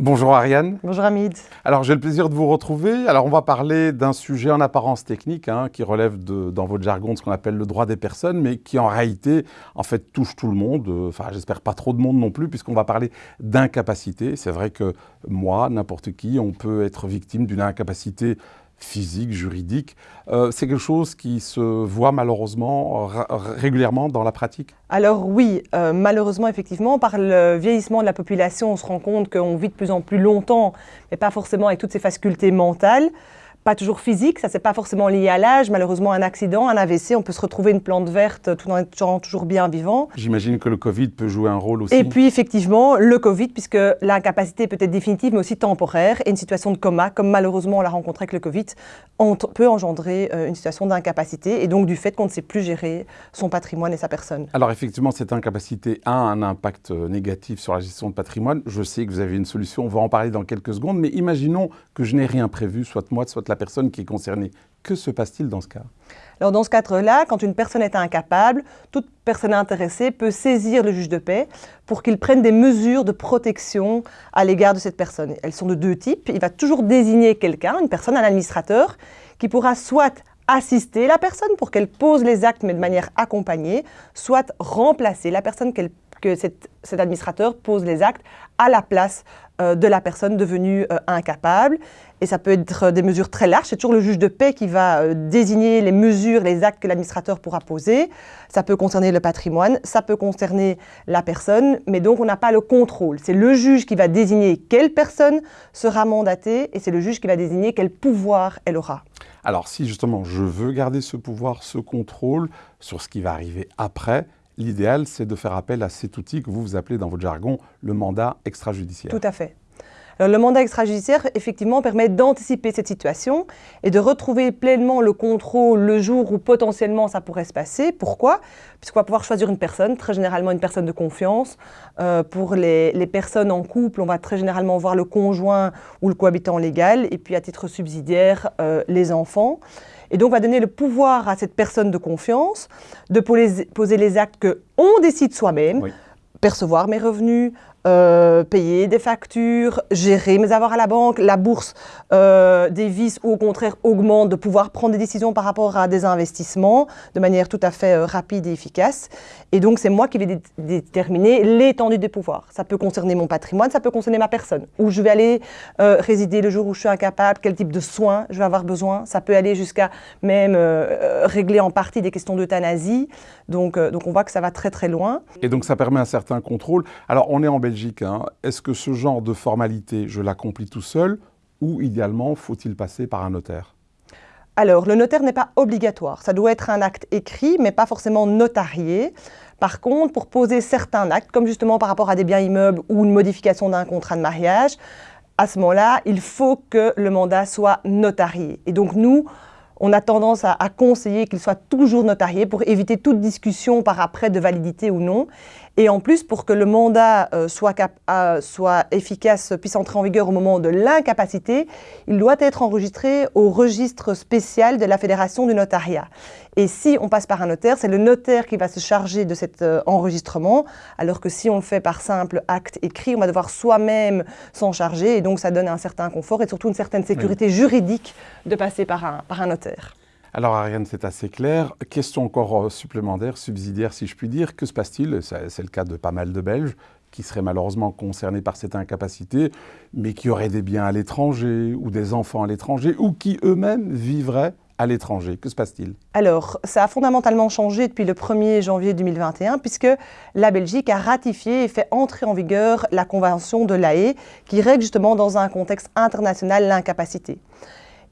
Bonjour Ariane. Bonjour Hamid. Alors j'ai le plaisir de vous retrouver. Alors on va parler d'un sujet en apparence technique hein, qui relève de, dans votre jargon de ce qu'on appelle le droit des personnes, mais qui en réalité en fait touche tout le monde. Euh, enfin j'espère pas trop de monde non plus puisqu'on va parler d'incapacité. C'est vrai que moi, n'importe qui, on peut être victime d'une incapacité physique, juridique. Euh, c'est quelque chose qui se voit malheureusement régulièrement dans la pratique? Alors oui, euh, malheureusement effectivement, par le vieillissement de la population, on se rend compte qu'on vit de plus en plus longtemps, mais pas forcément avec toutes ces facultés mentales pas toujours physique, ça c'est pas forcément lié à l'âge, malheureusement un accident, un AVC, on peut se retrouver une plante verte tout en étant toujours bien vivant. J'imagine que le Covid peut jouer un rôle aussi. Et puis effectivement, le Covid, puisque l'incapacité peut être définitive mais aussi temporaire, et une situation de coma, comme malheureusement on l'a rencontré avec le Covid, peut engendrer euh, une situation d'incapacité, et donc du fait qu'on ne sait plus gérer son patrimoine et sa personne. Alors effectivement, cette incapacité a un impact euh, négatif sur la gestion de patrimoine. Je sais que vous avez une solution, on va en parler dans quelques secondes, mais imaginons que je n'ai rien prévu, soit moi, soit la personne qui est concernée. Que se passe-t-il dans ce cas? Alors dans ce cadre-là, quand une personne est incapable, toute personne intéressée peut saisir le juge de paix pour qu'il prenne des mesures de protection à l'égard de cette personne. Elles sont de deux types. Il va toujours désigner quelqu'un, une personne, un administrateur, qui pourra soit assister la personne pour qu'elle pose les actes mais de manière accompagnée, soit remplacer la personne que cet, administrateur pose les actes à la place euh, de la personne devenue euh, incapable. Et ça peut être des mesures très larges. C'est toujours le juge de paix qui va euh, désigner les mesures, les actes que l'administrateur pourra poser. Ça peut concerner le patrimoine, ça peut concerner la personne, mais donc on n'a pas le contrôle. C'est le juge qui va désigner quelle personne sera mandatée et c'est le juge qui va désigner quel pouvoir elle aura. Alors si justement je veux garder ce pouvoir, ce contrôle sur ce qui va arriver après, l'idéal c'est de faire appel à cet outil que vous vous appelez dans votre jargon le mandat extrajudiciaire. Tout à fait le mandat extrajudiciaire, effectivement, permet d'anticiper cette situation et de retrouver pleinement le contrôle le jour où potentiellement ça pourrait se passer. Pourquoi? Puisqu'on va pouvoir choisir une personne, très généralement une personne de confiance. Euh, pour les, personnes en couple, on va très généralement voir le conjoint ou le cohabitant légal, et puis à titre subsidiaire, euh, les enfants. Et donc, on va donner le pouvoir à cette personne de confiance de poser, les actes qu'on décide soi-même, percevoir mes revenus, euh, payer des factures, gérer mes avoirs à la banque, la bourse euh, des vices ou au contraire augmente, de pouvoir prendre des décisions par rapport à des investissements de manière tout à fait euh, rapide et efficace. Et donc c'est moi qui vais déterminer l'étendue des pouvoirs. Ça peut concerner mon patrimoine, ça peut concerner ma personne, où je vais aller résider le jour où je suis incapable, quel type de soins je vais avoir besoin. Ça peut aller jusqu'à même régler en partie des questions d'euthanasie. Donc, donc on voit que ça va très très loin. Et donc ça permet un certain contrôle. Alors on est en Belgique Hein. est-ce que ce genre de formalité, je l'accomplis tout seul ou idéalement faut-il passer par un notaire? Alors, le notaire n'est pas obligatoire. Ça doit être un acte écrit, mais pas forcément notarié. Par contre, pour poser certains actes, comme justement par rapport à des biens immeubles ou une modification d'un contrat de mariage, à ce moment-là, il faut que le mandat soit notarié. Et donc, nous, on a tendance à, conseiller qu'il soit toujours notarié pour éviter toute discussion par après de validité ou non. Et en plus, pour que le mandat euh, soit, euh, soit, efficace, puisse entrer en vigueur au moment de l'incapacité, il doit être enregistré au registre spécial de la Fédération du notariat. Et si on passe par un notaire, c'est le notaire qui va se charger de cet euh, enregistrement, alors que si on le fait par simple acte écrit, on va devoir soi-même s'en charger, et donc ça donne un certain confort et surtout une certaine sécurité juridique de passer par un, par un notaire. Alors Ariane, c'est assez clair. Question encore euh, supplémentaire, subsidiaire si je puis dire. Que se passe-t-il? C'est le cas de pas mal de Belges qui seraient malheureusement concernés par cette incapacité, mais qui auraient des biens à l'étranger ou des enfants à l'étranger ou qui eux-mêmes vivraient à l'étranger. Que se passe-t-il? Alors, ça a fondamentalement changé depuis le 1er janvier 2021 puisque la Belgique a ratifié et fait entrer en vigueur la Convention de l'AE qui règle justement dans un contexte international l'incapacité.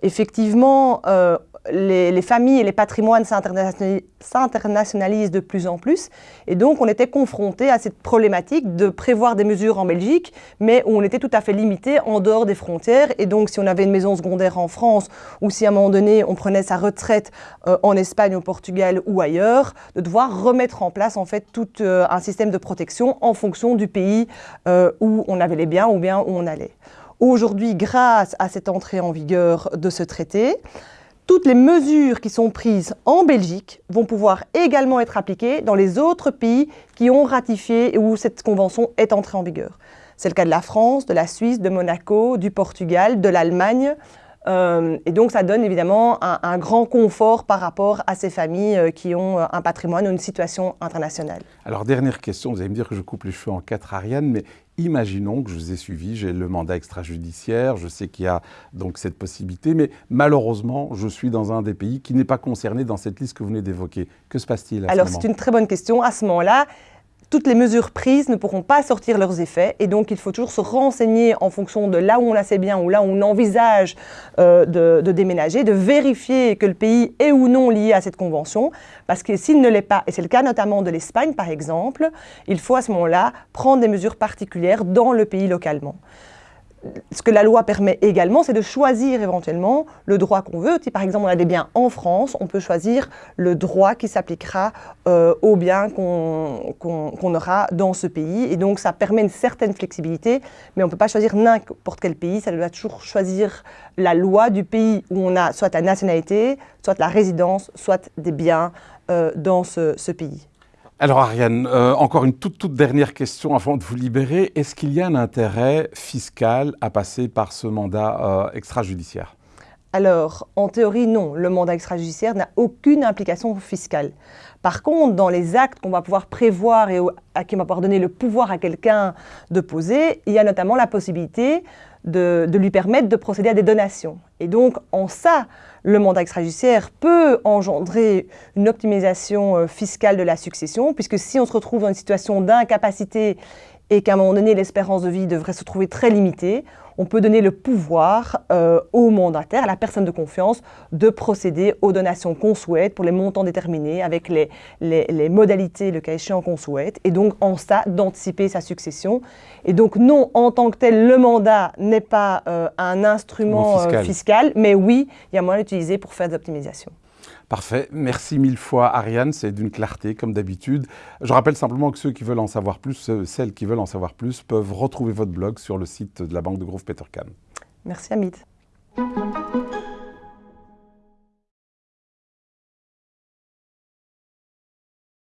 Effectivement, euh, les, familles et les patrimoines s'internationalisent de plus en plus. Et donc, on était confronté à cette problématique de prévoir des mesures en Belgique, mais où on était tout à fait limité en dehors des frontières. Et donc, si on avait une maison secondaire en France, ou si à un moment donné, on prenait sa retraite euh, en Espagne, au Portugal ou ailleurs, de devoir remettre en place, en fait, tout euh, un système de protection en fonction du pays où on avait les biens ou bien où on allait. Aujourd'hui, grâce à cette entrée en vigueur de ce traité, toutes les mesures qui sont prises en Belgique vont pouvoir également être appliquées dans les autres pays qui ont ratifié et où cette convention est entrée en vigueur. C'est le cas de la France, de la Suisse, de Monaco, du Portugal, de l'Allemagne. Euh, et donc, ça donne évidemment un, grand confort par rapport à ces familles euh, qui ont euh, un patrimoine ou une situation internationale. Alors, dernière question, vous allez me dire que je coupe les cheveux en quatre, Ariane, mais imaginons que je vous ai suivi, j'ai le mandat extrajudiciaire, je sais qu'il y a donc cette possibilité, mais malheureusement, je suis dans un des pays qui n'est pas concerné dans cette liste que vous venez d'évoquer. Que se passe-t-il à Alors, ce moment c'est une très bonne question. À ce moment-là, toutes les mesures prises ne pourront pas sortir leurs effets et donc il faut toujours se renseigner en fonction de là où on a ses biens ou là où on envisage euh, de, déménager, de vérifier que le pays est ou non lié à cette convention. Parce que s'il ne l'est pas, et c'est le cas notamment de l'Espagne par exemple, il faut à ce moment-là prendre des mesures particulières dans le pays localement ce que la loi permet également, c'est de choisir éventuellement le droit qu'on veut. Si par exemple on a des biens en France, on peut choisir le droit qui s'appliquera euh, aux biens qu'on aura dans ce pays. Et donc ça permet une certaine flexibilité, mais on ne peut pas choisir n'importe quel pays. Ça doit toujours choisir la loi du pays où on a soit la nationalité, soit la résidence, soit des biens euh, dans ce pays. Alors Ariane, euh, encore une toute, toute dernière question avant de vous libérer. Est-ce qu'il y a un intérêt fiscal à passer par ce mandat euh, extrajudiciaire? Alors, en théorie, non. Le mandat extrajudiciaire n'a aucune implication fiscale. Par contre, dans les actes qu'on va pouvoir prévoir et à qui on va pouvoir donner le pouvoir à quelqu'un de poser, il y a notamment la possibilité de, lui permettre de procéder à des donations. Et donc, en ça, le mandat extrajudiciaire peut engendrer une optimisation euh, fiscale de la succession, puisque si on se retrouve dans une situation d'incapacité et qu'à un moment donné, l'espérance de vie devrait se trouver très limitée, on peut donner le pouvoir euh, au mandataire, à la personne de confiance, de procéder aux donations qu'on souhaite pour les montants déterminés, avec les, les, modalités, le cas échéant, qu'on souhaite, et donc en ça, d'anticiper sa succession. Et donc non, en tant que tel, le mandat n'est pas euh, un instrument fiscal. Euh, fiscal, mais oui, il y a moyen d'utiliser pour faire des optimisations. Parfait. Merci mille fois, Ariane. C'est d'une clarté, comme d'habitude. Je rappelle simplement que ceux qui veulent en savoir plus, celles qui veulent en savoir plus, peuvent retrouver votre blog sur le site de la Banque de Grove Petercam. Merci, Amit.